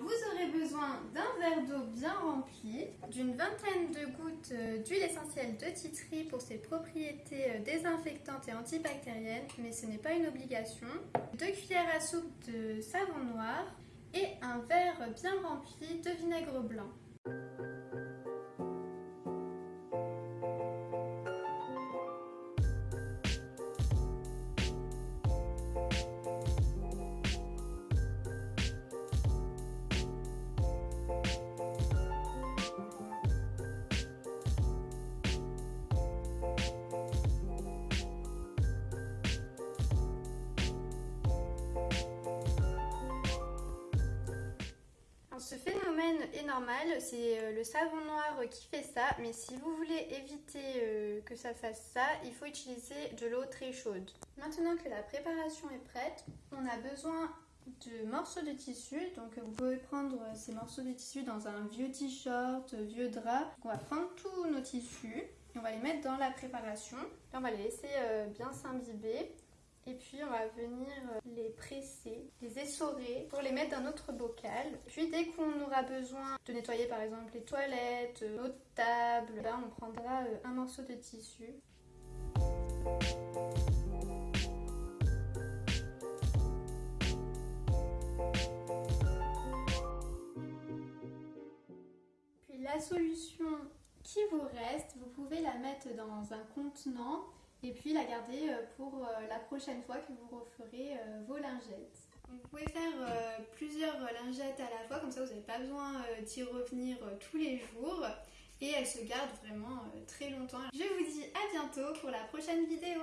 Vous aurez besoin d'un verre d'eau bien rempli, d'une vingtaine de gouttes euh, d'huile essentielle de titri pour ses propriétés euh, désinfectantes et antibactériennes, mais ce n'est pas une obligation, deux cuillères à soupe de savon noir et un verre bien rempli de vinaigre blanc. Phénomène est normal, c'est euh, le savon noir qui fait ça, mais si vous voulez éviter euh, que ça fasse ça, il faut utiliser de l'eau très chaude. Maintenant que la préparation est prête, on a besoin de morceaux de tissu, donc vous pouvez prendre ces morceaux de tissu dans un vieux t-shirt, vieux drap. On va prendre tous nos tissus, on va les mettre dans la préparation, on va les laisser euh, bien s'imbiber. Et puis on va venir euh, les presser, les essorer pour les mettre dans notre bocal. Puis dès qu'on aura besoin de nettoyer par exemple les toilettes, euh, notre table, ben, on prendra euh, un morceau de tissu. Puis la solution qui vous reste, vous pouvez la mettre dans un contenant et puis la garder euh, pour euh, la prochaine fois que vous referez euh, vos lingettes. Vous pouvez faire plusieurs lingettes à la fois, comme ça vous n'avez pas besoin d'y revenir tous les jours et elles se gardent vraiment très longtemps. Je vous dis à bientôt pour la prochaine vidéo